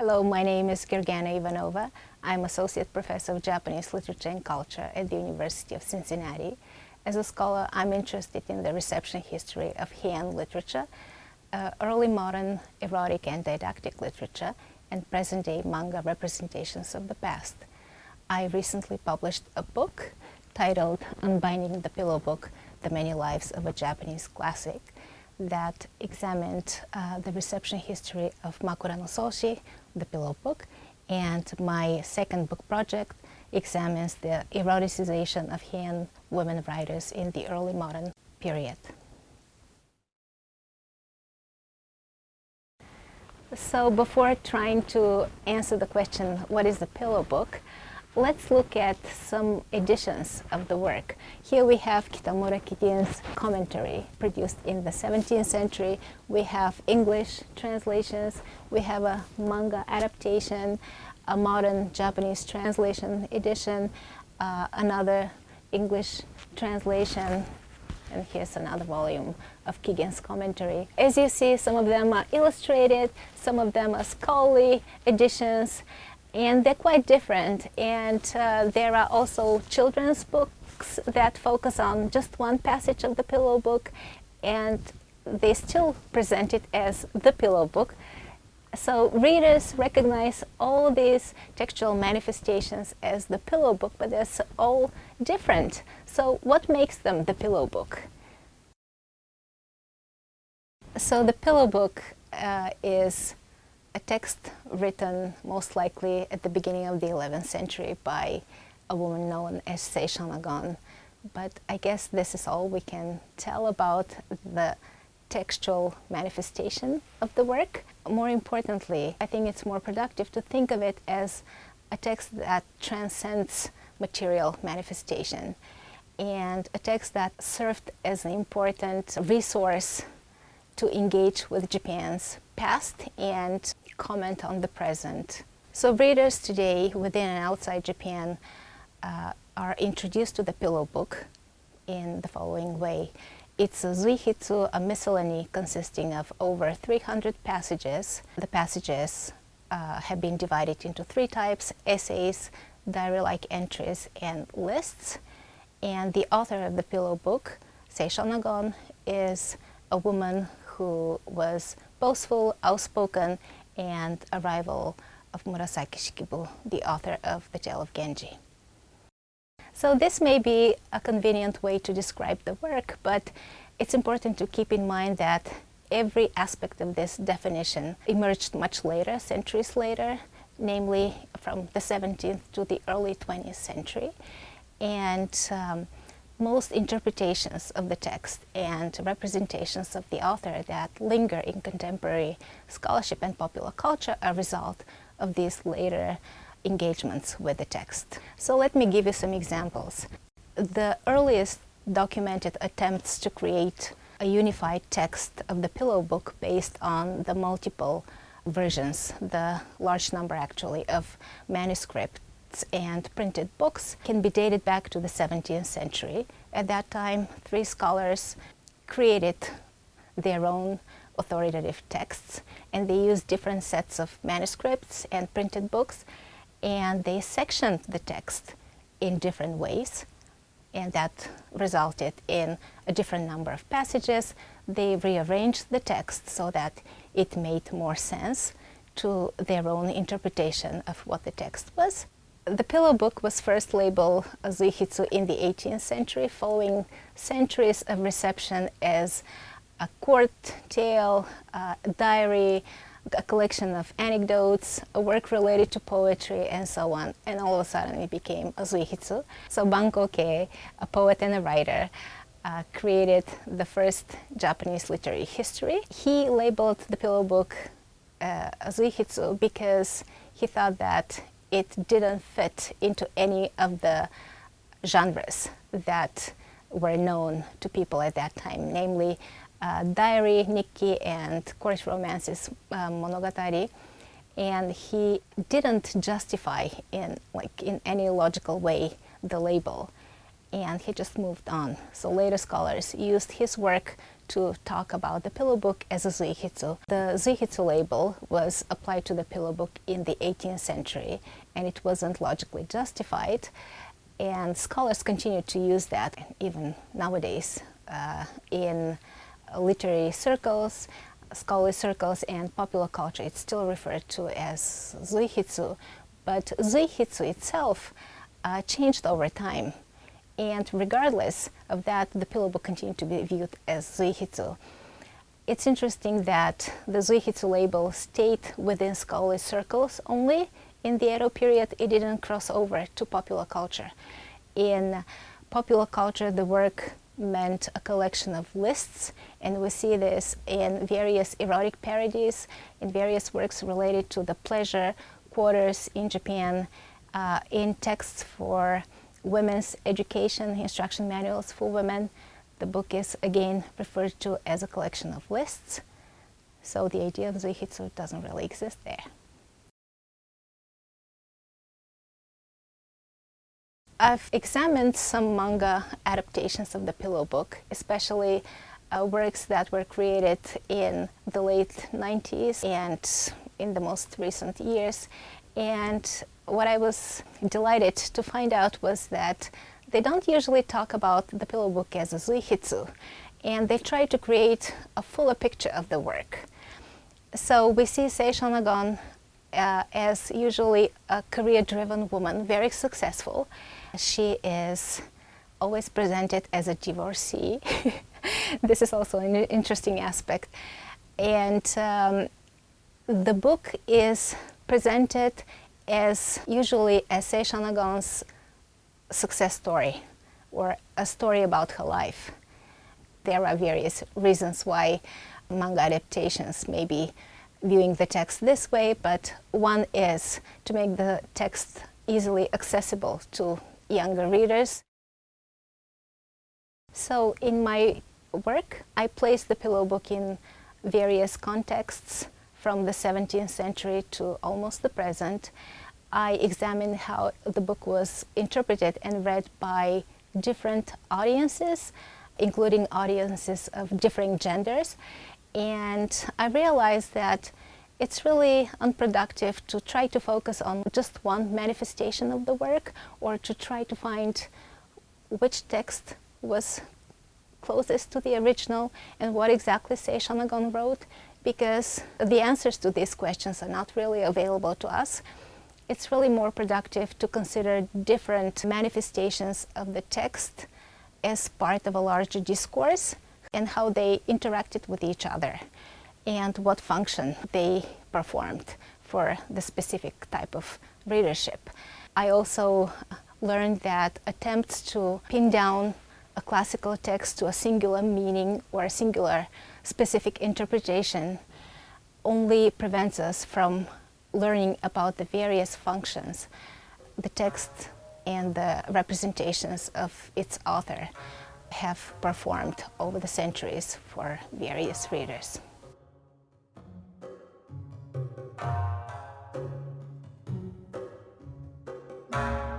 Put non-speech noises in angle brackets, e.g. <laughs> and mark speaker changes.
Speaker 1: Hello, my name is Georgiana Ivanova. I'm Associate Professor of Japanese Literature and Culture at the University of Cincinnati. As a scholar, I'm interested in the reception history of Heian literature, uh, early modern erotic and didactic literature, and present-day manga representations of the past. I recently published a book titled Unbinding the Pillow Book, The Many Lives of a Japanese Classic that examined uh, the reception history of Makura no Soshi, the pillow book, and my second book project examines the eroticization of Heian women writers in the early modern period. So before trying to answer the question, what is the pillow book, Let's look at some editions of the work. Here we have Kitamura Kigin's commentary produced in the 17th century. We have English translations, we have a manga adaptation, a modern Japanese translation edition, uh, another English translation, and here's another volume of Kigin's commentary. As you see, some of them are illustrated, some of them are scholarly editions, and they're quite different. And uh, there are also children's books that focus on just one passage of the pillow book. And they still present it as the pillow book. So readers recognize all these textual manifestations as the pillow book but they're all different. So what makes them the pillow book? So the pillow book uh, is a text written most likely at the beginning of the 11th century by a woman known as Sei Shonagon. But I guess this is all we can tell about the textual manifestation of the work. More importantly, I think it's more productive to think of it as a text that transcends material manifestation and a text that served as an important resource to engage with Japan's past and comment on the present. So readers today within and outside Japan uh, are introduced to the pillow book in the following way. It's a Zuihitsu, a miscellany consisting of over 300 passages. The passages uh, have been divided into three types, essays, diary-like entries, and lists. And the author of the pillow book, Sei Shonagon, is a woman who was boastful, outspoken, and a rival of Murasaki Shikibu, the author of The Tale of Genji. So this may be a convenient way to describe the work, but it's important to keep in mind that every aspect of this definition emerged much later, centuries later, namely from the 17th to the early 20th century. And um, most interpretations of the text and representations of the author that linger in contemporary scholarship and popular culture are a result of these later engagements with the text. So let me give you some examples. The earliest documented attempts to create a unified text of the pillow book based on the multiple versions, the large number actually of manuscript and printed books can be dated back to the 17th century. At that time, three scholars created their own authoritative texts and they used different sets of manuscripts and printed books and they sectioned the text in different ways and that resulted in a different number of passages. They rearranged the text so that it made more sense to their own interpretation of what the text was. The pillow book was first labeled Zuihitsu in the 18th century, following centuries of reception as a court tale, a diary, a collection of anecdotes, a work related to poetry, and so on. And all of a sudden it became a Zuihitsu. So Banko a poet and a writer, uh, created the first Japanese literary history. He labeled the pillow book uh, Zuihitsu because he thought that it didn't fit into any of the genres that were known to people at that time, namely uh, diary, nikki, and court romances uh, monogatari. And he didn't justify in, like, in any logical way the label, and he just moved on. So later scholars used his work to talk about the pillow book as a zuihitsu. The zuihitsu label was applied to the pillow book in the 18th century and it wasn't logically justified and scholars continue to use that even nowadays uh, in literary circles, scholarly circles and popular culture. It's still referred to as zuihitsu, but zuihitsu itself uh, changed over time. And regardless of that, the pillow book continued to be viewed as zuihitsu. It's interesting that the zuihitsu label stayed within scholarly circles only. In the Edo period, it didn't cross over to popular culture. In popular culture, the work meant a collection of lists, and we see this in various erotic parodies, in various works related to the pleasure quarters in Japan, uh, in texts for women's education, instruction manuals for women. The book is again referred to as a collection of lists. So the idea of zuihitsu doesn't really exist there. I've examined some manga adaptations of the Pillow Book, especially uh, works that were created in the late 90s and in the most recent years. And what I was delighted to find out was that they don't usually talk about the pillow book as a zuihitsu, and they try to create a fuller picture of the work. So we see Sei Shonagon uh, as usually a career-driven woman, very successful. She is always presented as a divorcee. <laughs> this is also an interesting aspect. And um, the book is presented as usually as Sei Shonagon's success story or a story about her life. There are various reasons why manga adaptations may be viewing the text this way, but one is to make the text easily accessible to younger readers. So in my work, I place the pillow book in various contexts from the 17th century to almost the present. I examined how the book was interpreted and read by different audiences, including audiences of differing genders. And I realized that it's really unproductive to try to focus on just one manifestation of the work or to try to find which text was closest to the original and what exactly Sei Shonagon wrote because the answers to these questions are not really available to us. It's really more productive to consider different manifestations of the text as part of a larger discourse and how they interacted with each other and what function they performed for the specific type of readership. I also learned that attempts to pin down a classical text to a singular meaning or a singular specific interpretation only prevents us from learning about the various functions, the text and the representations of its author have performed over the centuries for various readers. Bye.